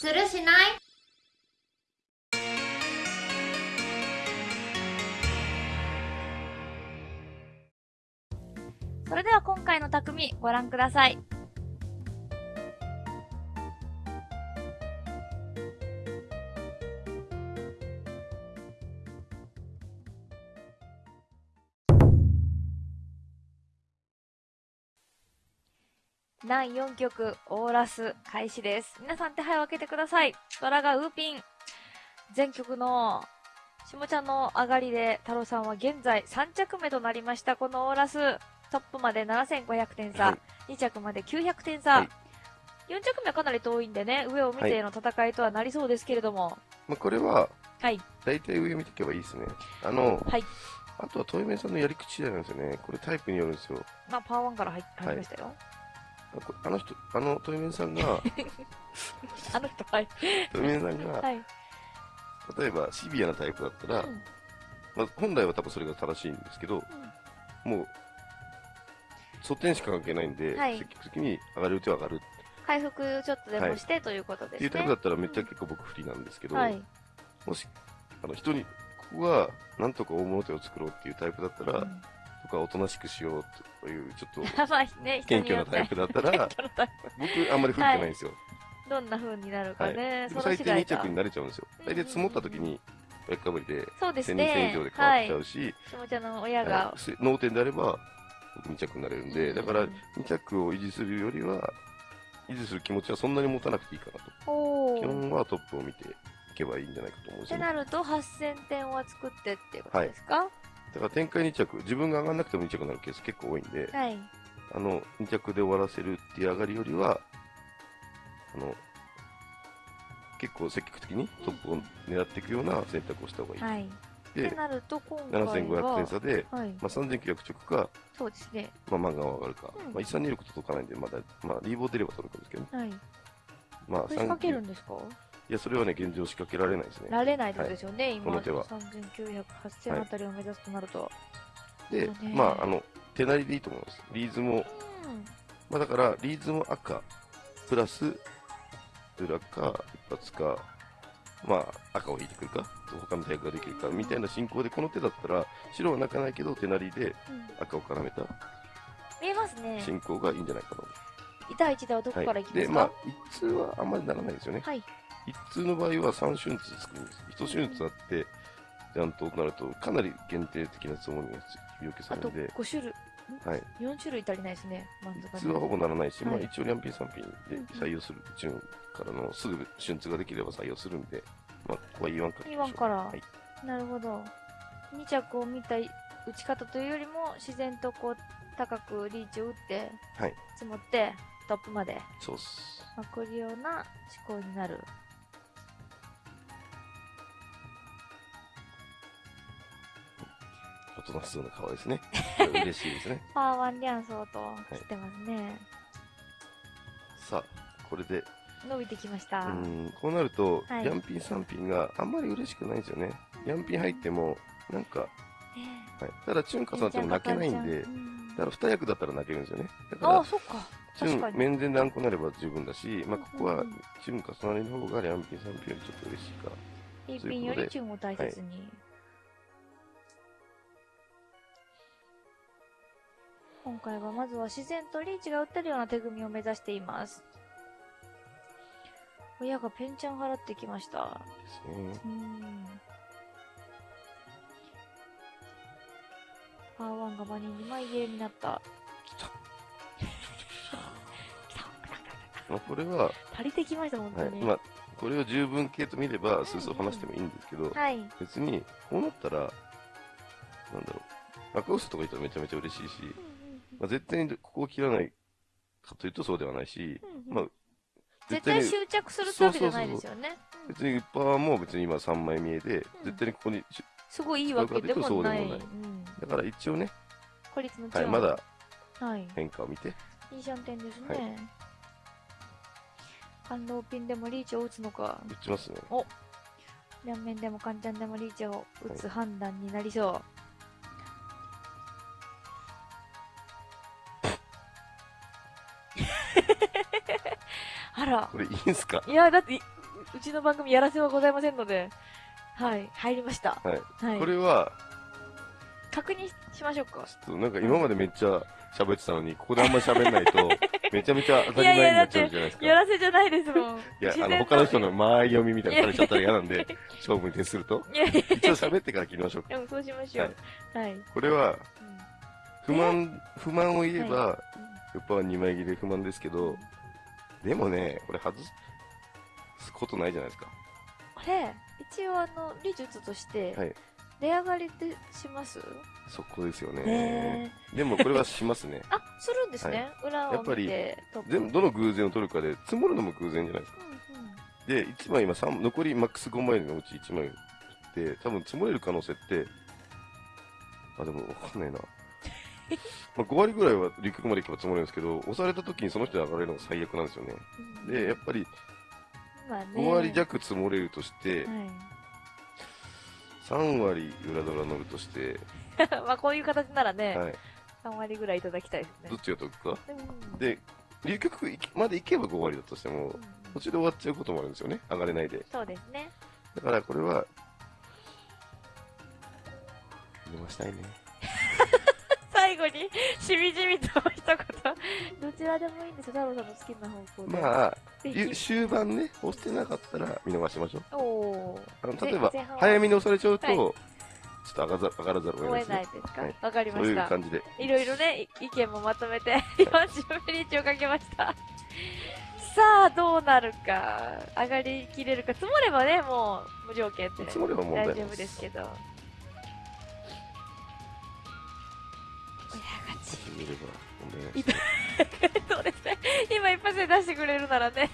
するしない？それでは今回の匠ご覧ください。第4曲、オーラス開始です。皆さん手配を開けてください。ドラがウーピン。全曲の下ちゃんの上がりで、太郎さんは現在3着目となりました。このオーラス。トップまで7500点差。はい2着まで900点差。はい4着目はかなり遠いんでね、上を見ての戦いとはなりそうですけれども。まあ、これは、はい。大体上見ていけばいいですね。あの、はい。あとは、トイメンさんのやり口次第なんですよね。これタイプによるんですよ。まあ、パワー1から入入りましたよ。あこあの人、あの、トイメンさんが、あの人、はい。トイメンさんが、はい。例えばシビアなタイプだったら、うんまあ、本来は多分それが正しいんですけど、もう、素点しか関係ないんで、はい積極的に上がる手は上がる回復ちょっとでもして、ということですね。っていうタイプだったらめっちゃ結構僕不利なんですけど、はい。もし、あの、人に、ここはなんとか大物手を作ろうっていうタイプだったら、うんとかおとなしくしようという、ちょっと 謙虚なタイプだったら、僕あんまり不利じゃないんですよ。プどんな風になるかはい。ね。でその最低2次第か着になれちゃうんですよ。大体積もった時に、バイクかぶりで、そうです1000人ね以上で。変わはいっちゃ。うし、下ちゃんの親あが脳天であれば、2着になれるんで、だからうん2着を維持するよりは、維持する気持ちはそんなに持たなくていいかなと。基。本はトップを見ていけばいいんじゃないかと思うんですよね。ってなると、8000点は作ってっていうことですか？だから展開2着、自分が上がんなくても2着になるケース結構多いんで、はい。あの、2着で終わらせるっていう上がりよりは、あの、結構積極的にトップを狙っていくような選択をした方がいい。はい。ってで、なると、今回は。7500点差で、はい。まあ、3900着か、そうですね。まあ、漫画は上がるか。うんまあ、1326と届かないんで、まだ、まあ、リーボー出れば届くんですけどね。はい。まあ、これ仕掛ける39んですか？いや、それはね、現状仕掛けられないですね。られないですよね、今。この手は3900、8000あたりを目指すとなると。でそうね、まあ、あの、手なりでいいと思います。リーズも、うん。まあ、だから、リーズも赤、プラス、裏か、一発か、まあ、赤を引いてくるか、他のタイプができるか、みたいな進行で、この手だったら、白は泣かないけど、手なりでうん赤を絡めた見えますね。進行がいいんじゃないかと。第1弾はどこからいきますで、かまあ、一通はあんまりならないですよね。はい。一通の場合は3春通つくんです。一春通あって、ちゃんとなると、かなり限定的なつもりが要求されるんで、5種類、はい。4種類足りないですね、満足普通はほぼならないし、まあ一応、リャンピン3品で採用する、順からのすぐ春通ができれば採用するんで、まあ、ここは E1 から。E1 からはい。なるほど。2着を見た打ち方というよりも、自然とこう、高くリーチを打って、積もって、トップまでそうっす。まくるような思考になる。大人数の顔ですね。嬉しいですね。パーワンリャンソーとしてますね。さあ、これで、伸びてきました。うん、こうなると、はいヤンピン3品があんまり嬉しくないんですよね。ヤンピン入っても、なんか、ねはい。ただ、チュン重なっても泣けないんで、うんだから2役だったら泣けるんですよね。だかああ、ら、そっか。チュン。面前であんこなれば十分だし、まあ、ここはチュン重なりの方がヤンピン3品よりちょっと嬉しいか。一品よりチュンを大切に。今回はまずは自然とリーチが打てるような手組みを目指しています。親がペンチャン払ってきました。です。パーワンが場に2枚切れになった。まあ、これは、足りてきました、本当はい。に。まあ、これを十分系と見れば、スースー話してもいいんですけど、はい。別に、こうなったら、なんだろう、赤薄とか言ったらめちゃめちゃ嬉しいし、まあ、絶対にここを切らないかというとそうではないし、まあ、絶対執着するわけじゃないですよね。うん別にパワーも別に今3枚見えで、絶対にここにし、すごいいいわけでもない。ないうんだから一応ね、孤立のはい。まだはい。変化を見て、いいシャンテンですはね。感動ピンでもリーチを打つのか、打ちますね。両面でもカンチャンでもリーチを打つ判断になりそう。あら。これいいんすか？いや、だってい、うちの番組やらせはございませんので、はい、入りました。はい。はい。これは、確認しましょうか。ちょっとなんか今までめっちゃ喋ってたのに、ここであんまり喋んないと、めちゃめちゃ当たり前になっちゃうじゃないですか。やらせじゃないですもん。いや、あの、他の人の間合い読みみたいなのされちゃったら嫌なんで、勝負に徹すると。いやいやい一応喋ってから切りましょうか。や、でもそうしましょう。はい。うんこれは、不満、不満を言えば、やっぱ2枚切れ不満ですけど、でもね、これ外すことないじゃないですか。これ、一応あの、理術としてはい、値上がりってします？そこですよね。ねでもこれはしますね。あ、するんですね。裏をやっぱりどの偶然を取るかで、積もるのも偶然じゃないですか。うんうんで、1枚今3、残りマックス5枚のうち1枚って、多分積もれる可能性って、あ、でもわかんないな。まあ5割ぐらいは陸まで行けば積もれるんですけど、押された時にその人で上がれるのが最悪なんですよね。うんで、やっぱりまあね。5割弱積もれるとして、は3割裏ドラ乗るとして、い。まあこういう形ならね、はい。3割ぐらいいただきたいですねどっ。ちが得か？うんで、流局まで行けば5割だとしてもう、ん途中で終わっちゃうこともあるんですよね。上がれないで。そうですね。だからこれは、入れましたいね。最後に、しみじみと一言。どちらでもいいんですよ、太郎さんの好きな方向で。まあ。終盤ね、押してなかったら見逃しましょう。おー。あの例えば早めに押されちゃうと、はいちょっと上がざ上がらざるを得ないですねない。ですか？はいわかりそういうました。感じで。いろいろね、い意見もまとめて、40分リーチをかけました。さあ、どうなるか。上がりきれるか。積もればね、もう無条件で積もれば問題大丈夫ですけど。見れば問題ないいです そうですね。今一発で出してくれるならね。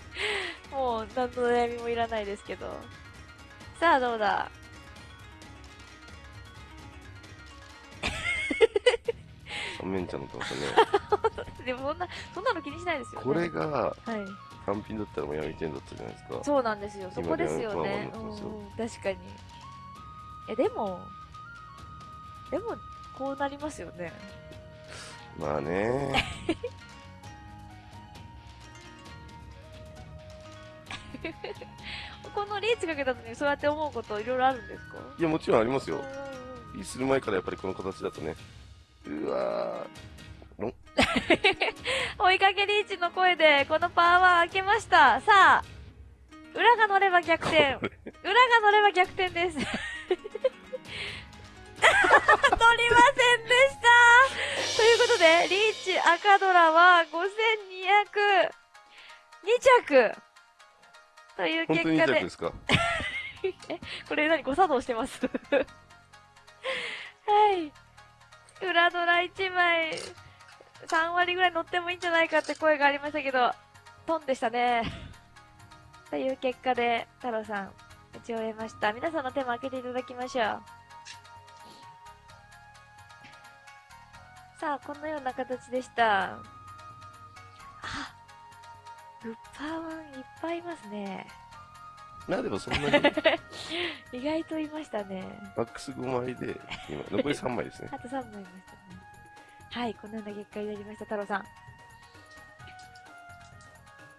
もう、何の悩みもいらないですけど。さあ、どうだ？三面茶のってますよね。でもそんな、そんなの気にしないですよね。これがはい。単品だったらもう闇点だったじゃないですか。そうなんですよ。そこですよ今ね。うん、確かに。え、でも、でも、こうなりますよね。まあね。このリーチかけたのにそうやって思うこといろいろあるんですか？いや、もちろんありますよ。うんうんうんいいする前からやっぱりこの形だとね。うわ 追いかけリーチの声で、このパワー開けました。さあ、裏が乗れば逆転。裏が乗れば逆転です。赤ドラは5200、2着というー、本当に2結果で着で、すか？これ何誤作動してます？はい。裏ドラ1枚、3割ぐらい乗ってもいいんじゃないかって声がありましたけど、トンでしたね。という結果で、太郎さん、打ち終えました。皆さんの手も開けていただきましょう。さあ、このような形でした。あ、グッパーワンいっぱいいますね。まあでもそんなに、意外といましたね。マックス5枚で、今、残り3枚ですね。あと3枚いましたね。はい、このような結果になりました、太郎さん。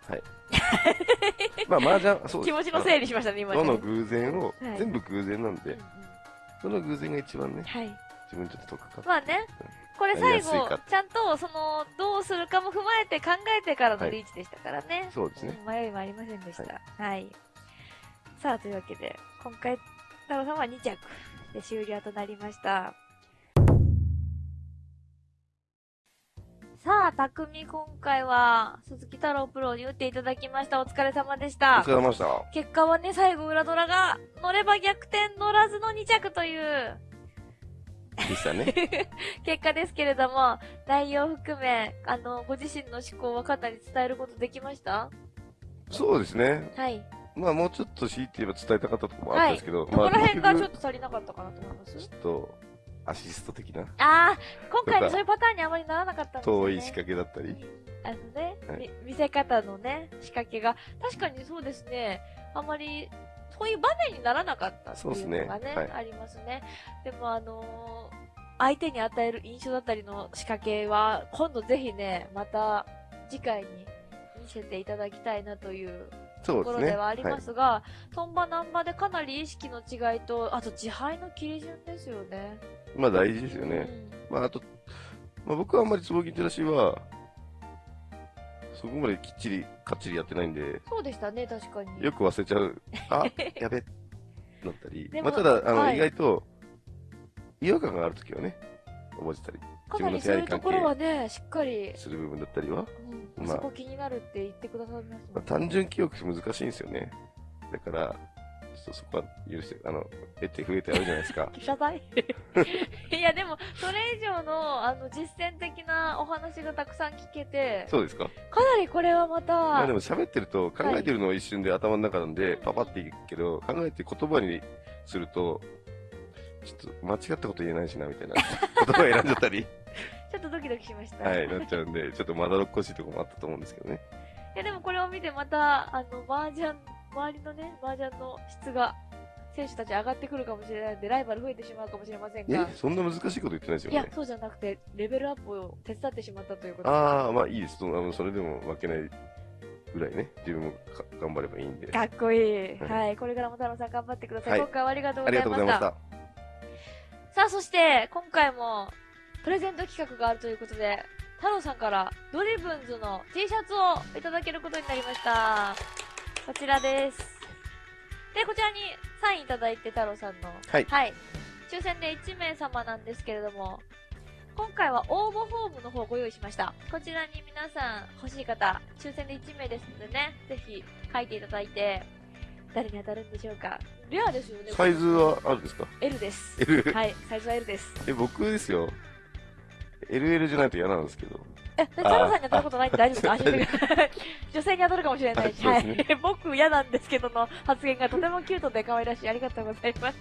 まあ麻雀、そう気持ちの整理しましたね、今ね。どの偶然を、はい全部偶然なんでうんうん、どの偶然が一番ね、はい。自分にとって得か。まあね、これ最後、ちゃんと、その、どうするかも踏まえて考えてからはいのリーチでしたからね。そうですね。うん迷いもありませんでした。はい。さあ、というわけで、今回、太郎さんは2着で終了となりました。さあ、匠、今回は、鈴木太郎プロに打っていただきました。お疲れ様でしおた疲。れ様でした。結果はね、最後裏ドラが、乗れば逆転乗らずの2着という、でしたね。結果ですけれども、内容含め、あの、ご自身の思考はかなり伝えることできました？そうですね。はい。まあもうちょっと強いて言えば伝えたかったところもあったんですけど、どこまあら辺がちょ結っと足りなかったかなと思います？局ちょっと、アシスト的な、ああ、今回のそういうパターンにあまりならなかったんですよね。遠い仕掛けだったり、あのね、はい。み見せ方のね、仕掛けが、確かにそうですね、あまり、そういう場面にならなかったってそうですねいうのがね、はいありますね。でもあのー相手に与える印象だったりの仕掛けは、今度ぜひね、また次回に見せていただきたいなというところではありますが、トンバナンバでかなり意識の違いと、あと自敗の切り順ですよね。まあ大事ですよね。まああと、まあ僕はあんまり坪銀照らしは、そこまできっちり、かっちりやってないんで、そうでしたね、確かに。よく忘れちゃう。あ、やべ、なったり。でもまあただ、あの、はい意外と、違和感があるときはね、覚えてたりかなりそういうところはね、しっかり、する部分だったりは、うん、まあそこ気になるって言ってくださいますもんまあ、単純記憶難しいんですよね。だから、ちょっとそこは許して、あの、得て増えてあるじゃないですか。謝罪？いや、でも、それ以上の、あの、実践的なお話がたくさん聞けて、そうですかかなりこれはまた、まあでも喋ってると、考えてるのは一瞬で頭の中なんで、パパっていくけど、考えて言葉にすると、ちょっと間違ったこと言えないしな、みたいな。言葉選んじゃったり、ちょっとドキドキしました。はい、なっちゃうんで、ちょっとまだろっこしいところもあったと思うんですけどね。いやでもこれを見てまた、あの、麻雀、周りのね、麻雀の質が、選手たち上がってくるかもしれないんで、ライバル増えてしまうかもしれませんえが、、そんな難しいこと言ってないですよね、。いやそうじゃなくて、レベルアップを手伝ってしまったということでああ、まあいいです。そのあのそれでも負けないぐらいね、自分もか頑張ればいいんで。かっこいい。はいはい。これからも太郎さん頑張ってください。はい今回はありがとうございまし。がとうございましたた。さあ、そして、今回も、プレゼント企画があるということで、太郎さんから、ドリブンズの T シャツをいただけることになりました。こちらです。で、こちらにサインいただいて、太郎さんの。はいはい。抽選で1名様なんですけれども、今回は応募フォームの方をご用意しました。こちらに皆さん欲しい方、抽選で1名ですのでね、ぜひ書いていただいて、誰に当たるんでしょうか。レアですよね。サイズはあるんですか？L です。?L? はい、サイズは L です。え、僕ですよ。LL じゃないと嫌なんですけど。え、太郎さんに当たることないんで大丈夫ですか。女性に当たるかもしれないし、ははい僕嫌なんですけどの発言がとてもキュートで可愛らしい。ありがとうございます。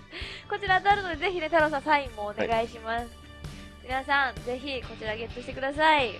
こちら当たるので、ぜひね、太郎さんサインもお願いします。皆さん、ぜひこちらゲットしてください。